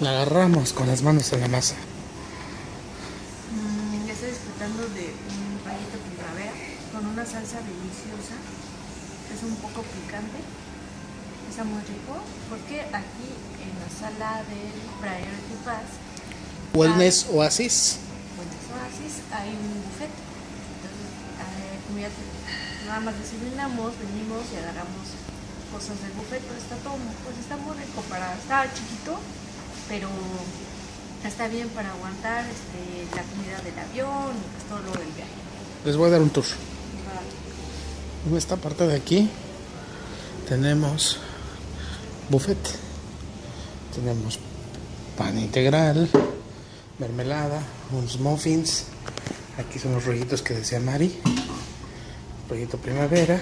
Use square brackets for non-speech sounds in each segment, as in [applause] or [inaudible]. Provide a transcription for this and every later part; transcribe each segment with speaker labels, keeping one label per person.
Speaker 1: la agarramos con las manos en la masa.
Speaker 2: Mm, ya estoy disfrutando de un rayito primavera con una salsa deliciosa. Es un poco picante. Está muy rico porque aquí en la sala del Priority Pass,
Speaker 1: Wellness Oasis.
Speaker 2: bueno, Oasis, hay un buffet. Entonces, eh, nada más desayunamos, venimos y agarramos cosas del buffet, pero está todo, pues está muy rico para, está chiquito, pero está bien para aguantar este, la comida del avión y pues todo lo del viaje.
Speaker 1: Les voy a dar un tour. En esta parte de aquí tenemos buffet. Tenemos pan integral, mermelada, unos muffins. Aquí son los rollitos que decía Mari. Rollito primavera.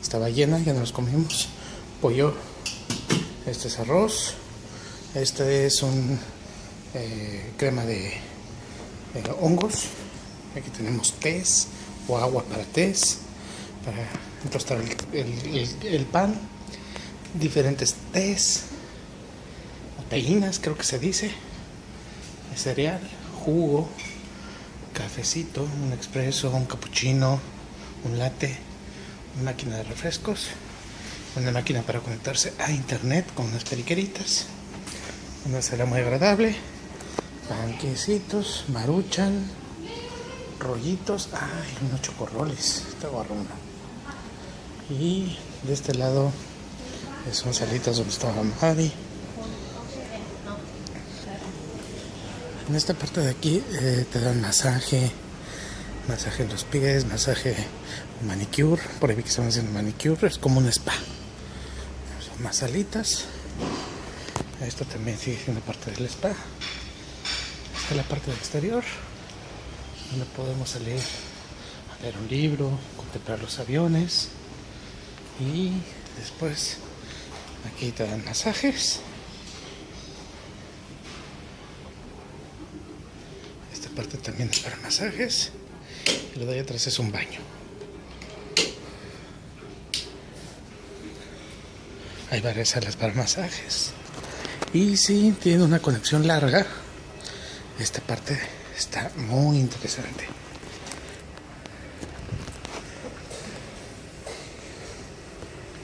Speaker 1: Estaba llena, ya no los comimos. Pollo. Este es arroz. Este es un eh, crema de hongos. Aquí tenemos tés o agua para tés, para tostar el pan. Diferentes tés, proteínas, creo que se dice. Cereal, jugo, cafecito, un expreso, un cappuccino, un latte, una máquina de refrescos, una máquina para conectarse a internet con unas periqueritas. Una cena muy agradable. Panquecitos, maruchan, rollitos, ay, unos chocorroles, está guarrona. Y de este lado eh, son salitas donde estaba Mari. En esta parte de aquí eh, te dan masaje, masaje en los pies, masaje manicure, por ahí vi que estaban haciendo manicure, es como un spa. Son más salitas. Esto también sigue siendo parte del spa. Esta es la parte del exterior donde podemos salir a leer un libro, contemplar los aviones y después aquí te dan masajes. Esta parte también es para masajes y lo de ahí atrás es un baño. Hay varias salas para masajes y si tiene una conexión larga, esta parte está muy interesante.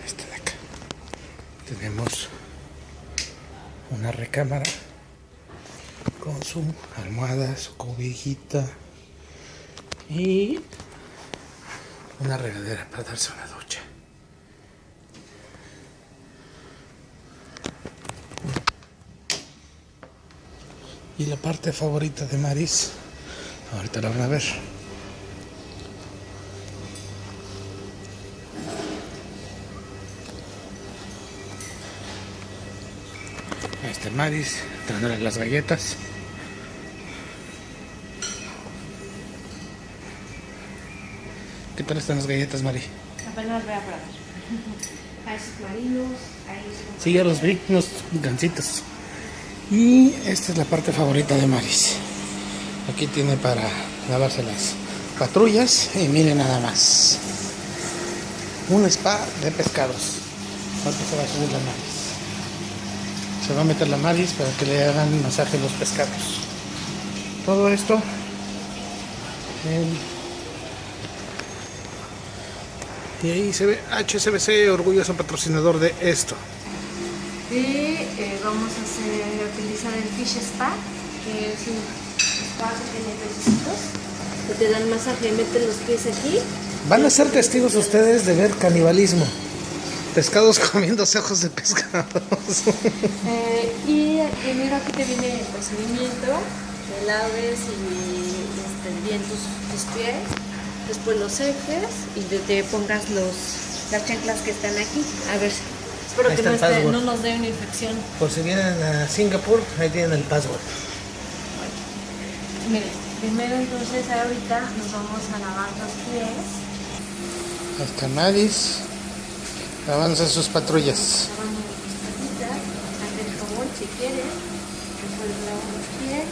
Speaker 1: Esta de acá. Tenemos una recámara con su almohada, su cobijita y una regadera para darse una ducha. Y la parte favorita de Maris, ahorita la van a ver. Ahí está Maris, dándole las galletas. ¿Qué tal están las galletas, Mari?
Speaker 2: Apenas voy a probar. [laughs] Hay submarinos, hay
Speaker 1: Sí, ya los vi, unos gancitos. Y esta es la parte favorita de Maris. Aquí tiene para lavarse las patrullas y miren nada más. Un spa de pescados. Se va a meter la Maris para que le hagan masaje los pescados. Todo esto y ahí se ve HSBC, orgulloso patrocinador de esto.
Speaker 2: Y eh, vamos el Fish Spa, que es un spa que tiene pececitos, que te dan masaje, meten los pies aquí.
Speaker 1: Van a ser testigos ustedes de ver canibalismo. Pescados [laughs] comiéndose ojos de pescados.
Speaker 2: Eh, y primero aquí te viene el procedimiento, te laves y este, bien tus, tus pies, después los seques y te, te pongas los, las chanclas que están aquí. A ver, espero
Speaker 1: Ahí
Speaker 2: que no, esté- no nos dé una infección.
Speaker 1: Por si vienen a Singapur, ahí tienen el password.
Speaker 2: Miren, primero entonces ahorita nos vamos a lavar los pies.
Speaker 1: Hasta Maris. Avanza sus patrullas.
Speaker 2: lavando las patitas, ante el jabón si quieres, después los pies.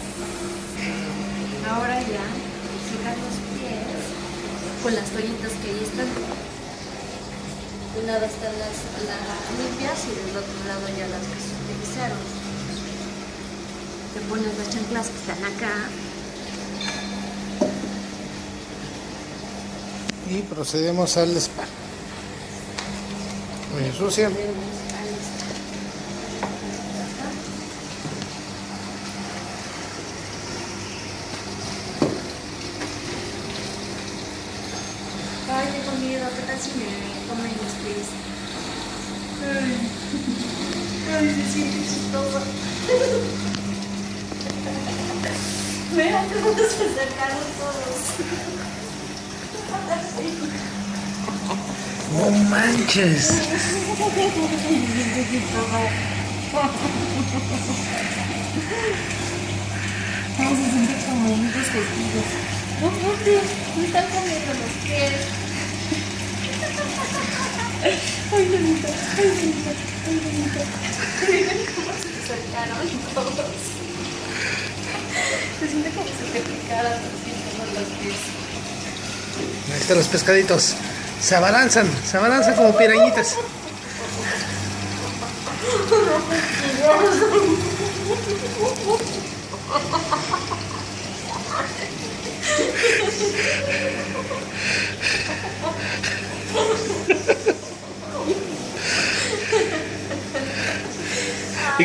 Speaker 2: Ahora ya secas los pies con las toallitas que ahí están. De un lado están las, las limpias y del otro lado ya las que se utilizaron. te pones las chanclas que están acá.
Speaker 1: Y procedemos al spa. Muy sucia.
Speaker 2: Ay, tengo miedo, ¿qué tal si me comen? Ay, ay, se siente chistoso. [laughs] Mira cómo se acercaron todos.
Speaker 1: No manches.
Speaker 2: Ay, se siente como unos costillos. No, porque me están comiendo los pies. Ay, ay, ay. Miren cómo se acercaron todos. Se siente como si te picaran así los pies.
Speaker 1: Ahí están los pescaditos. Se abalanzan, se abalanzan como pirañitas. [laughs]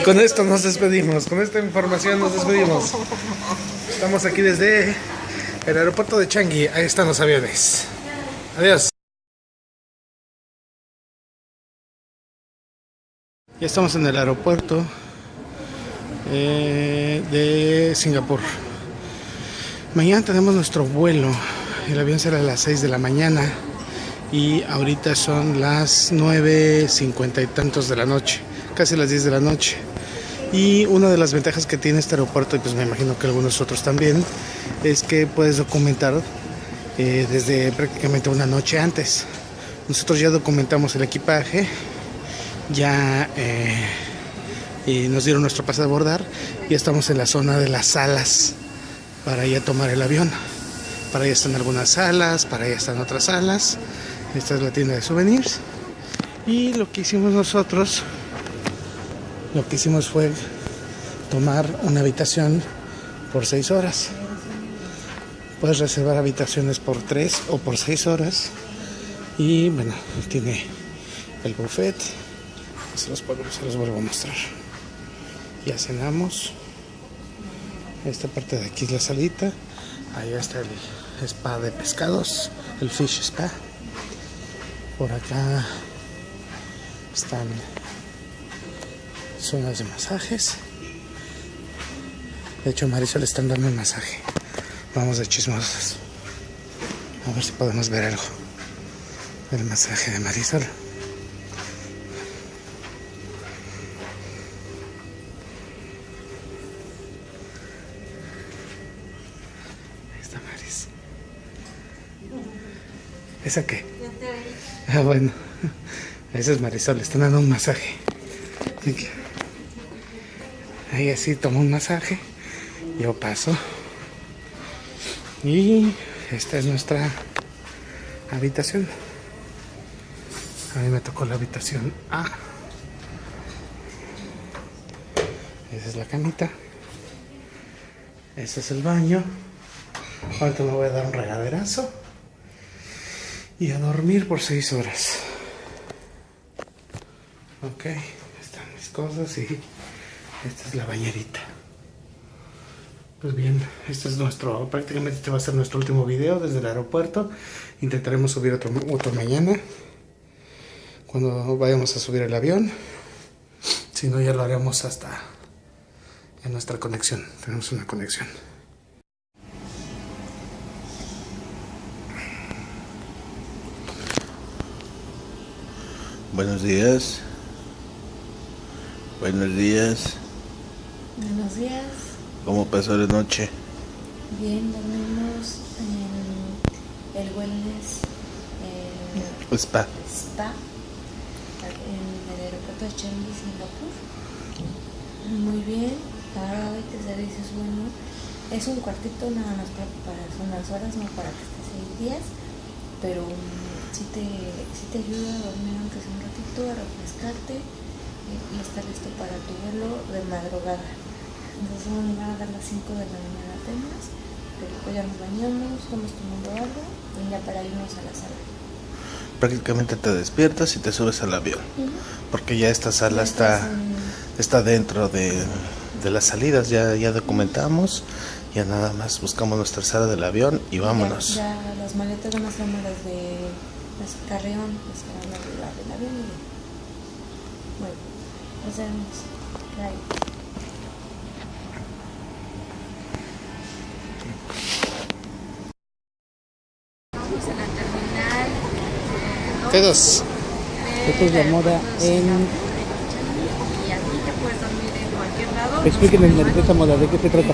Speaker 1: Con esto nos despedimos, con esta información nos despedimos. Estamos aquí desde el aeropuerto de Changi, ahí están los aviones. Adiós. Ya estamos en el aeropuerto eh, de Singapur. Mañana tenemos nuestro vuelo. El avión será a las 6 de la mañana y ahorita son las 9.50 y tantos de la noche, casi las 10 de la noche. Y una de las ventajas que tiene este aeropuerto, y pues me imagino que algunos otros también, es que puedes documentar eh, desde prácticamente una noche antes. Nosotros ya documentamos el equipaje, ya eh, y nos dieron nuestro pase de abordar y estamos en la zona de las salas para ya tomar el avión. Para allá están algunas salas, para allá están otras salas. Esta es la tienda de souvenirs. Y lo que hicimos nosotros, lo que hicimos fue tomar una habitación por seis horas. Puedes reservar habitaciones por tres o por seis horas. Y bueno, tiene el buffet. Se los, puedo- se los vuelvo a mostrar. Ya cenamos. Esta parte de aquí es la salita. Allá está el spa de pescados, el fish spa. Por acá están zonas de masajes. De hecho, Marisol le están dando un masaje. Vamos de chismosos. A ver si podemos ver algo del masaje de Marisol. Ahí está Maris. ¿Esa qué? Ah, bueno. Esa es Marisol, le están dando un masaje. Ahí así tomo un masaje. Yo paso. Y esta es nuestra habitación. A mí me tocó la habitación A. Esa es la camita. Ese es el baño. Ahorita me voy a dar un regaderazo. Y a dormir por seis horas. Ok, están mis cosas y esta es la bañerita. Pues bien, este es nuestro, prácticamente este va a ser nuestro último video desde el aeropuerto. Intentaremos subir otro, otro mañana, cuando vayamos a subir el avión. Si no, ya lo haremos hasta en nuestra conexión. Tenemos una conexión.
Speaker 3: Buenos días. Buenos días.
Speaker 2: Buenos días.
Speaker 3: ¿Cómo pasó la noche?
Speaker 2: Bien, dormimos en el wellness eh,
Speaker 3: Spa.
Speaker 2: spa en el aeropuerto de Changi, Singapur. Muy bien, ahora hoy te servicio es bueno. Es un cuartito nada más para, para unas horas, no para que estés seis días, pero mm, sí, te, sí te ayuda a dormir aunque sea un ratito, a refrescarte y, estar listo para tu vuelo de madrugada. Entonces nos van a dar las 5 de la mañana apenas, pero pues ya nos bañamos, estamos tomando algo y ya para irnos a la sala.
Speaker 1: Prácticamente te despiertas y te subes al avión. Porque ya esta sala está,
Speaker 2: en-
Speaker 1: está dentro de, de las salidas. Ya, ya documentamos. Ya nada más buscamos nuestra sala del avión y vámonos.
Speaker 2: Ya, ya las maletas van a ser las de las carreón, las que van a arriba del avión y. Bueno, Bye. Estamos en la terminal
Speaker 4: Todos.
Speaker 5: Fotos de moda en...
Speaker 2: Y aquí te puedes dormir en cualquier lado.
Speaker 5: Explíquenme esa moda, ¿de qué se trata?